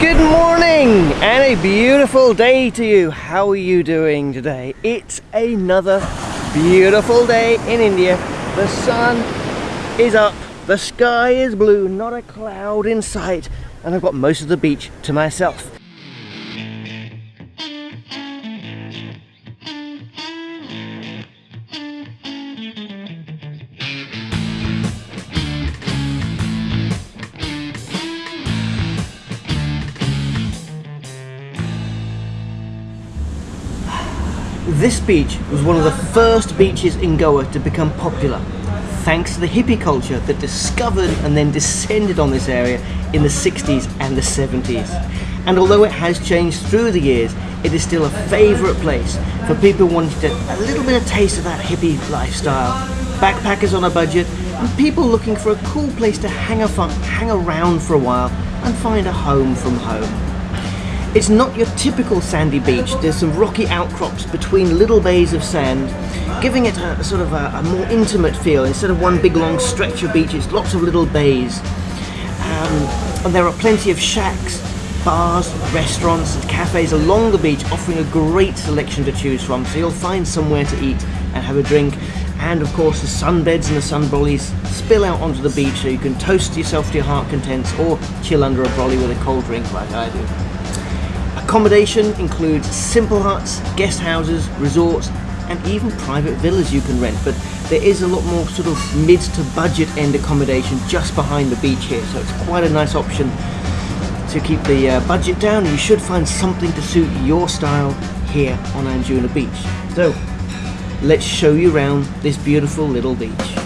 Good morning and a beautiful day to you. How are you doing today? It's another beautiful day in India. The sun is up, the sky is blue, not a cloud in sight, and I've got most of the beach to myself. This beach was one of the first beaches in Goa to become popular, thanks to the hippie culture that discovered and then descended on this area in the 60s and the 70s. And although it has changed through the years, it is still a favourite place for people wanting to, a little bit of taste of that hippie lifestyle, backpackers on a budget, and people looking for a cool place to hang, a fun, hang around for a while and find a home from home. It's not your typical sandy beach. There's some rocky outcrops between little bays of sand, giving it a, sort of a, a, more intimate feel. Instead of one big long stretch of beach, it's lots of little bays. Um, and there are plenty of shacks, bars, restaurants and cafes along the beach offering a great selection to choose from. So you'll find somewhere to eat and have a drink. And of course the sunbeds and the sun brollies spill out onto the beach so you can toast yourself to your heart contents or chill under a brolly with a cold drink like I do. Accommodation includes simple huts, guest houses, resorts, and even private villas you can rent, but there is a lot more sort of mid to budget end accommodation just behind the beach here, so it's quite a nice option to keep the uh, budget down. You should find something to suit your style here on Anjuna Beach. So, let's show you around this beautiful little beach.